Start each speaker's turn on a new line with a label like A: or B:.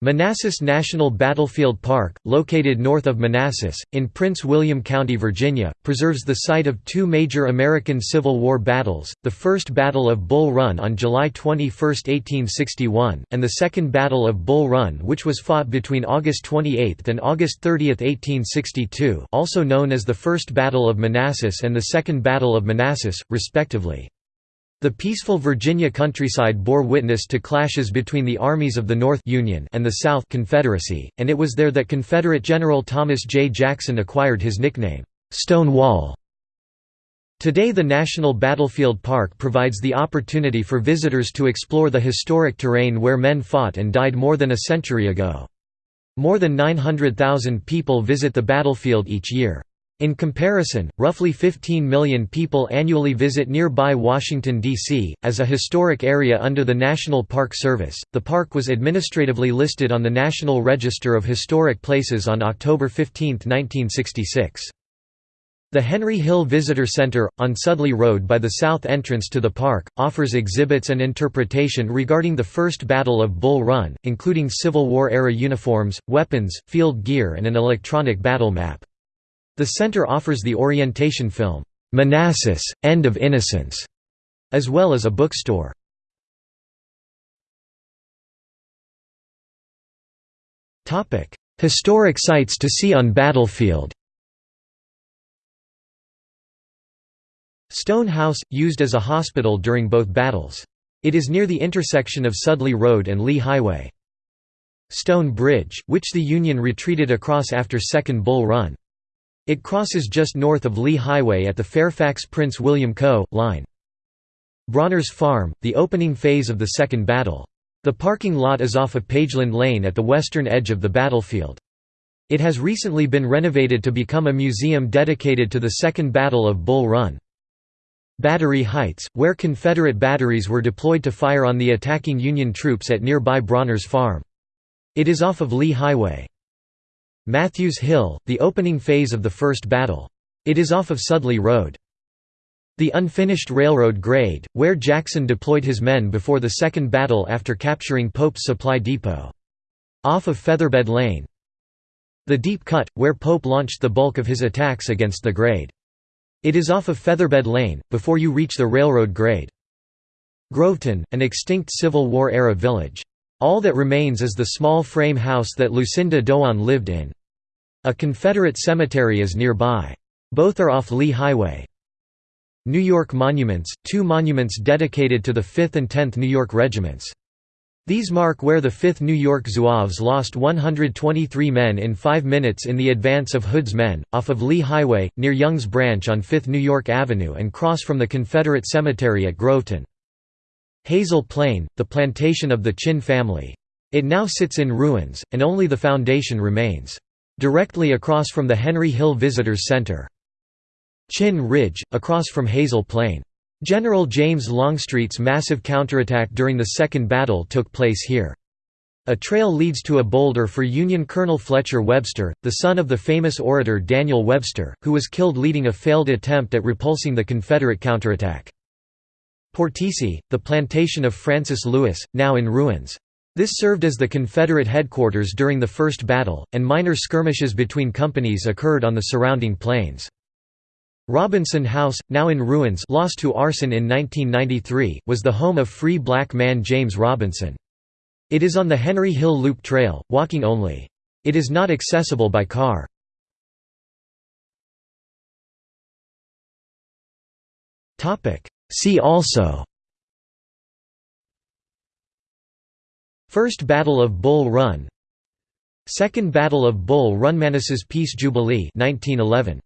A: Manassas National Battlefield Park, located north of Manassas, in Prince William County, Virginia, preserves the site of two major American Civil War battles, the First Battle of Bull Run on July 21, 1861, and the Second Battle of Bull Run which was fought between August 28 and August 30, 1862 also known as the First Battle of Manassas and the Second Battle of Manassas, respectively. The peaceful Virginia countryside bore witness to clashes between the armies of the North Union and the South Confederacy, and it was there that Confederate General Thomas J. Jackson acquired his nickname, Stonewall. Today the National Battlefield Park provides the opportunity for visitors to explore the historic terrain where men fought and died more than a century ago. More than 900,000 people visit the battlefield each year. In comparison, roughly 15 million people annually visit nearby Washington, D.C. As a historic area under the National Park Service, the park was administratively listed on the National Register of Historic Places on October 15, 1966. The Henry Hill Visitor Center, on Sudley Road by the south entrance to the park, offers exhibits and interpretation regarding the First Battle of Bull Run, including Civil War-era uniforms, weapons, field gear and an electronic battle map. The center offers the orientation film, "'Manassas, End of Innocence' as well as a bookstore. Historic sites to see on battlefield Stone House, used as a hospital during both battles. It is near the intersection of Sudley Road and Lee Highway. Stone Bridge, which the Union retreated across after Second Bull Run. It crosses just north of Lee Highway at the Fairfax-Prince William Co. line. Brawner's Farm, the opening phase of the Second Battle. The parking lot is off of Pageland Lane at the western edge of the battlefield. It has recently been renovated to become a museum dedicated to the Second Battle of Bull Run. Battery Heights, where Confederate batteries were deployed to fire on the attacking Union troops at nearby Brawner's Farm. It is off of Lee Highway. Matthews Hill, the opening phase of the First Battle. It is off of Sudley Road. The unfinished railroad grade, where Jackson deployed his men before the Second Battle after capturing Pope's supply depot. Off of Featherbed Lane. The Deep Cut, where Pope launched the bulk of his attacks against the grade. It is off of Featherbed Lane, before you reach the railroad grade. Groveton, an extinct Civil War-era village. All that remains is the small frame house that Lucinda Dogan lived in. A Confederate cemetery is nearby. Both are off Lee Highway. New York Monuments, two monuments dedicated to the 5th and 10th New York Regiments. These mark where the 5th New York Zouaves lost 123 men in five minutes in the advance of Hood's men, off of Lee Highway, near Young's Branch on 5th New York Avenue and cross from the Confederate Cemetery at Groveton. Hazel Plain, the plantation of the Chinn family. It now sits in ruins, and only the foundation remains. Directly across from the Henry Hill Visitors Center. Chinn Ridge, across from Hazel Plain. General James Longstreet's massive counterattack during the Second Battle took place here. A trail leads to a boulder for Union Colonel Fletcher Webster, the son of the famous orator Daniel Webster, who was killed leading a failed attempt at repulsing the Confederate counterattack. Portici, the plantation of Francis Lewis, now in ruins. This served as the Confederate headquarters during the First Battle, and minor skirmishes between companies occurred on the surrounding plains. Robinson House, now in ruins lost to arson in 1993, was the home of free black man James Robinson. It is on the Henry Hill Loop Trail, walking only. It is not accessible by car. See also First Battle of Bull Run Second Battle of Bull Run Manassas Peace Jubilee 1911